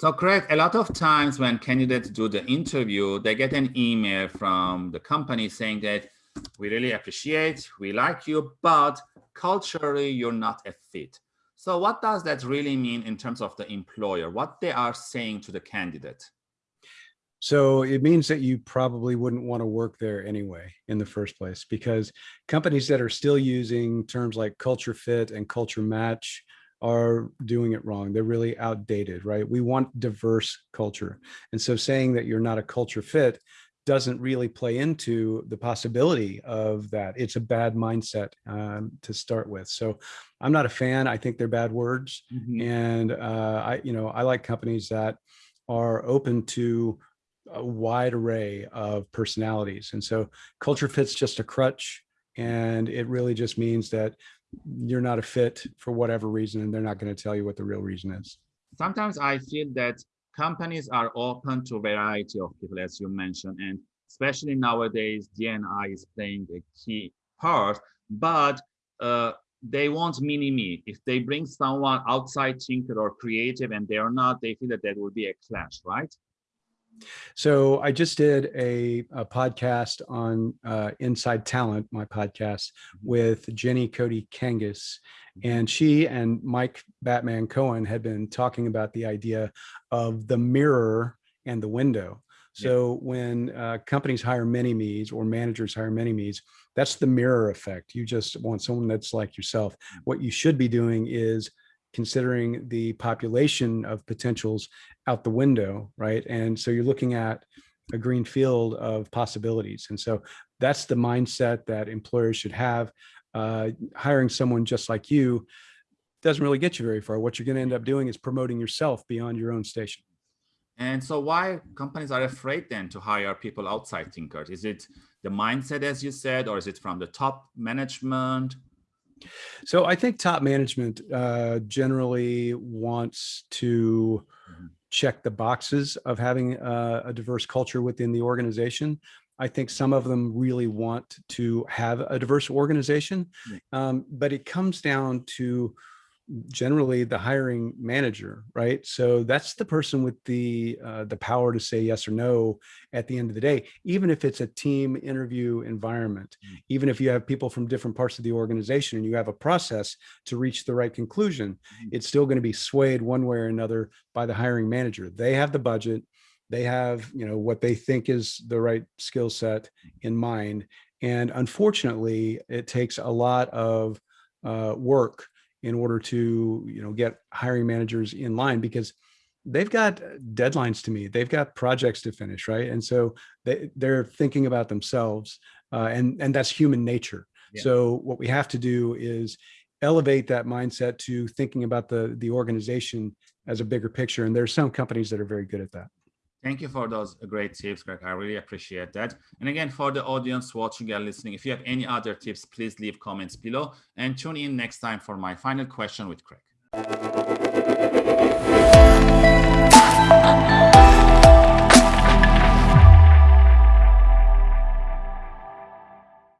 So Craig, a lot of times when candidates do the interview, they get an email from the company saying that we really appreciate, we like you, but culturally you're not a fit. So what does that really mean in terms of the employer, what they are saying to the candidate? So it means that you probably wouldn't want to work there anyway in the first place, because companies that are still using terms like culture fit and culture match are doing it wrong. They're really outdated, right? We want diverse culture. And so saying that you're not a culture fit doesn't really play into the possibility of that. It's a bad mindset um, to start with. So I'm not a fan. I think they're bad words. Mm -hmm. And uh, I, you know, I like companies that are open to a wide array of personalities. And so culture fit's just a crutch. And it really just means that you're not a fit for whatever reason, and they're not going to tell you what the real reason is. Sometimes I feel that companies are open to a variety of people, as you mentioned, and especially nowadays, DNI is playing a key part, but uh, they want mini-me. If they bring someone outside thinker or creative and they are not, they feel that that will be a clash, right? So I just did a, a podcast on uh, Inside Talent, my podcast, mm-hmm. with Jenny Cotie Kangas. And she and Mike Batman Cohen had been talking about the idea of the mirror and the window. So yeah. when uh, companies hire many me's or managers hire many me's, that's the mirror effect. You just want someone that's like yourself. Mm. What you should be doing is considering the population of potentials out the window, right? And so you're looking at a green field of possibilities. And so that's the mindset that employers should have. Uh, hiring someone just like you doesn't really get you very far. What you're going to end up doing is promoting yourself beyond your own station. And so why companies are afraid then to hire people outside thinkers? Is it the mindset, as you said, or is it from the top management? So I think top management uh, generally wants to mm -hmm. check the boxes of having a, a diverse culture within the organization. I think some of them really want to have a diverse organization, um, but it comes down to generally the hiring manager, right? So that's the person with the uh, the power to say yes or no at the end of the day, even if it's a team interview environment, mm. even if you have people from different parts of the organization and you have a process to reach the right conclusion, mm. it's still going to be swayed one way or another by the hiring manager. They have the budget, they have you know what they think is the right skill set in mind, and unfortunately, it takes a lot of uh, work in order to you know get hiring managers in line because they've got deadlines to meet they've got projects to finish right? And so they, they're thinking about themselves uh, and and that's human nature. Yeah. so what we have to do is elevate that mindset to thinking about the the organization as a bigger picture and there's some companies that are very good at that Thank you for those great tips, Greg. I really appreciate that. And again, for the audience watching and listening, if you have any other tips, please leave comments below and tune in next time for my final question with Craig.